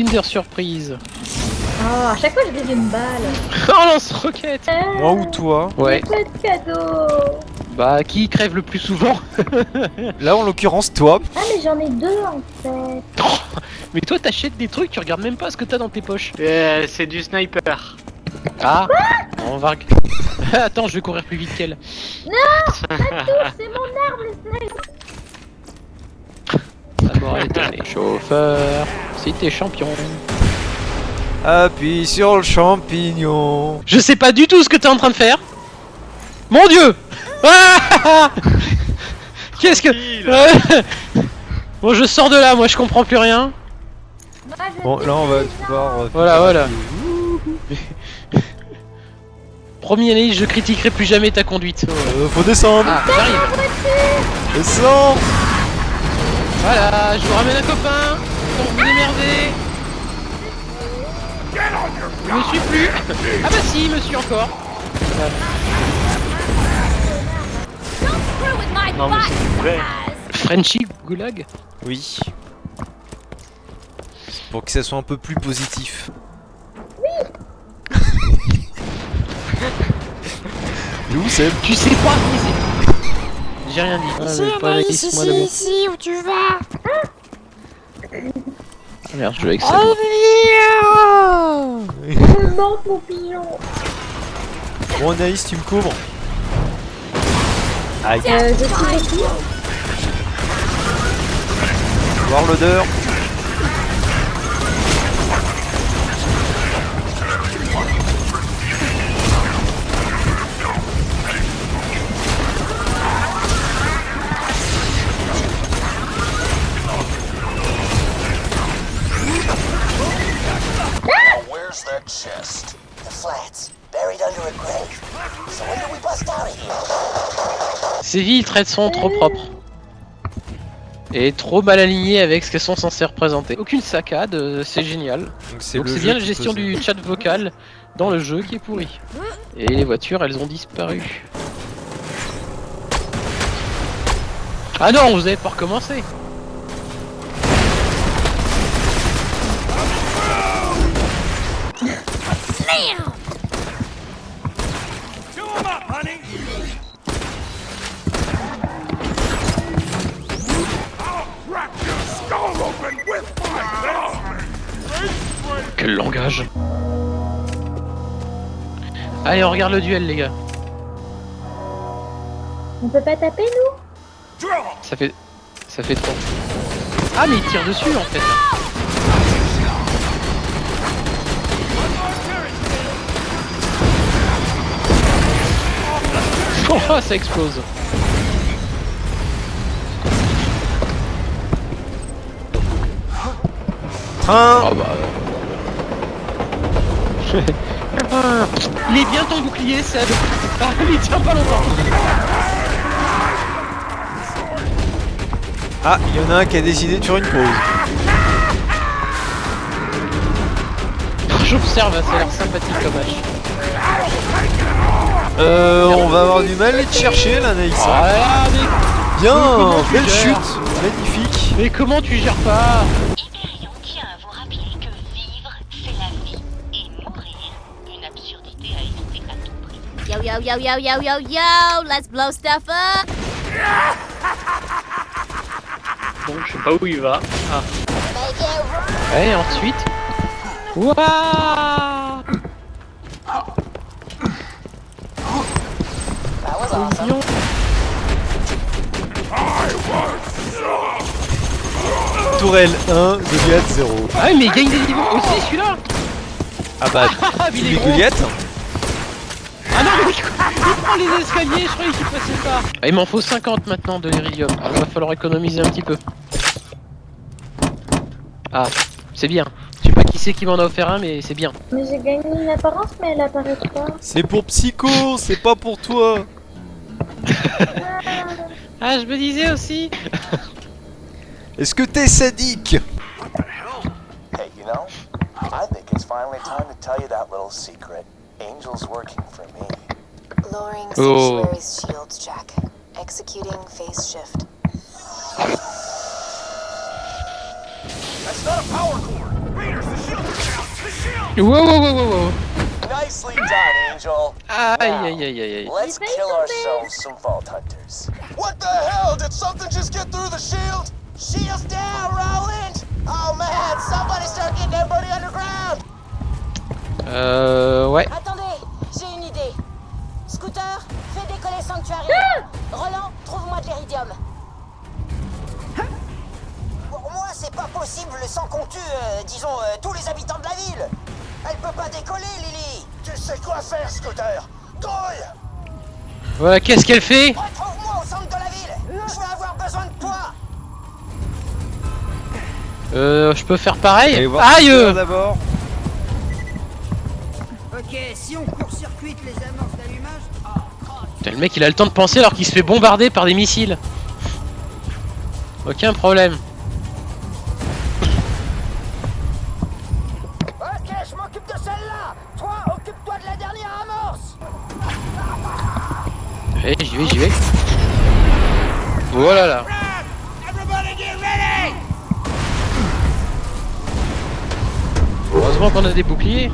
Kinder Surprise. Oh, à chaque fois je gagne une balle. Oh lance-roquette Euh, Moi ou toi Ouais. Pas de cadeau. Bah, qui crève le plus souvent Là, en l'occurrence, toi. Ah mais j'en ai deux en fait. Mais toi, t'achètes des trucs, tu regardes même pas ce que t'as dans tes poches. Euh, c'est du sniper. Ah On va... Attends, je vais courir plus vite qu'elle. C'est mon arme le sniper. Étonné. Chauffeur, si t'es champion. Appuie sur le champignon. Je sais pas du tout ce que t'es en train de faire. Mon dieu Ah Qu'est-ce que... Bon, je sors de là, moi je comprends plus rien. Bon, là, on va devoir. euh, Voilà, faire voilà. Promis année, je critiquerai plus jamais ta conduite. Euh, faut descendre. Ah, j'arrive. Descends. Voilà, je vous ramène un copain. Pour vous démerder. Je me suis plus. Ah bah si, il me suit encore. Non mais c'est vrai. Frenchy Goulag Oui. Pour que ça soit un peu plus positif. Oui. Où c'est Tu sais pas qui c'est J'ai rien dit. Ah, mais pas laisse-moi le mot. ici où tu vas. Ah, Merde, je joue avec ça. Me manque mon pigeon. Bon, Anaïs, tu me couvres. Aïe. Euh, je suis ici. Voir l'odeur. That chest? The flats, buried under a grave. So when do we bust out of here? Ces villes traitent sont trop propres. Et trop mal alignées avec ce qu'elles sont censées représenter. Aucune saccade, euh, c'est génial. Donc c'est bien la gestion du chat vocal dans le jeu qui est pourri. Et les voitures, elles ont disparu. Ah non, vous avez pas recommencé Quel langage Allez, on regarde le duel, les gars. On peut pas taper nous? Ça fait... Ça fait trop. Ah, mais il tire dessus, en fait. Oh, ça explose. Train Oh bah... il est bien ton bouclier, Seb. Ah, il tient pas longtemps. Ah, il y en a un qui a décidé de faire une pause. J'observe, ça a l'air sympathique comme hache. Euh, va avoir du mal à te chercher là, Naïs. Ah, mais, Bien, belle gères chute, magnifique. mais comment tu gères pas tient à vous rappeler que vivre, c'est la vie. Et mourir, une absurdité à éviter à tout prix. Yo, yo, yo, yo, yo, yo, yo, let's blow stuff up. Bon, je sais pas où il va. Ah, et ensuite... Ouah Tourelle 1, Goliath 0. Ah mais il gagne des niveaux aussi celui-là Ah bah, Ah mais il est Goliath Ah non mais il il prend les escaliers, je croyais qu'il passait pas ah, Il m'en faut 50 maintenant de l'iridium, alors il va falloir économiser un petit peu. Ah, c'est bien. Je sais pas qui c'est qui m'en a offert un mais c'est bien. Mais j'ai gagné une apparence, mais elle apparaît pas. C'est pour Psycho, c'est pas pour toi. Ah je me disais aussi Est-ce que t'es sadique? Hey, you know, I think it's finally time to tell you that little secret. Angel's working for me. Lowering Oh. sanctuary's shields, Jack. Executing phase shift. That's not a power cord. Raiders, the Wow, wow, wow, wow, wow. Nicely done, Angel. Aïe, aïe, aïe, aïe, aïe. Let's kill ourselves some Vault Hunters. What the hell? Did something just get through the shield? Shield's down, Roland! Oh man, somebody start getting everybody underground! Euh, ouais. Attendez, j'ai une idée. Scooter, fais décoller Sanctuary. Roland, trouve-moi de l'iridium. Pour moi, c'est pas possible sans qu'on tue, euh, disons, euh, tous les habitants de la ville. Elle peut pas décoller, Lily. Tu sais quoi faire, Scooter? Grouille Voilà, qu'est-ce qu'elle fait? Retrouve-moi au centre de la ville. Je vais avoir besoin de toi. Euh, je peux faire pareil? Aïe euh. d'abord. Ok, si on court-circuite les amorces d'allumage. Putain, le mec il a le temps de penser alors qu'il se fait bombarder par des missiles. Aucun problème. Allez, j'y vais, j'y vais. Voilà là. Heureusement qu'on a des boucliers.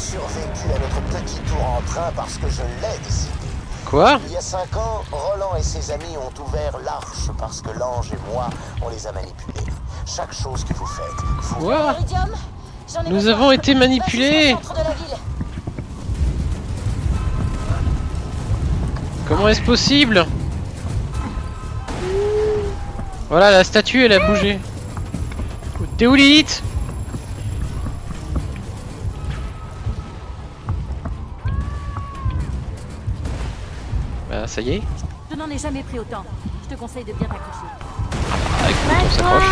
Survécu à notre petit tour en train parce que je l'ai décidé. Quoi Il y a cinq ans, Roland et ses amis ont ouvert l'arche parce que l'ange et moi, on les a manipulés. Chaque chose que vous faites, vous... Quoi Nous besoin. avons été manipulés. Comment est-ce possible Voilà, la statue elle a bougé. T'es où Lilith? Bah ça y est. Je n'en ai jamais pris autant. Je te conseille de bien t'accrocher. Ah, écoute, on s'accroche.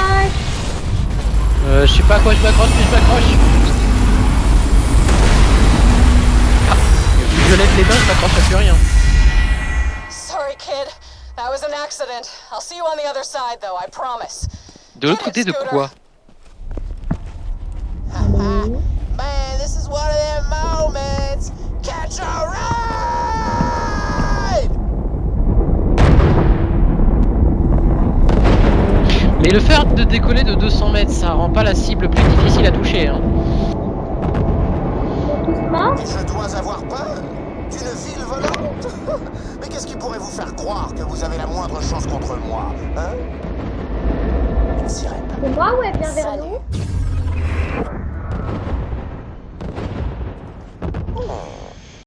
Euh, je sais pas à quoi je m'accroche, mais je m'accroche. Ah, je lève les mains, je m'accroche à plus rien. Sorry, kid. That was an accident. I'll see you on the other side, though, I promise. De l'autre côté de quoi? Man, this is one of them moments. Catch a ride! Mais le fait de décoller de 200 mètres, ça rend pas la cible plus difficile à toucher. Hein. Je dois avoir peur d'une ville volante Mais qu'est-ce qui pourrait vous faire croire que vous avez la moindre chance contre moi, hein? Une sirène. C'est moi ou elle vient vers nous?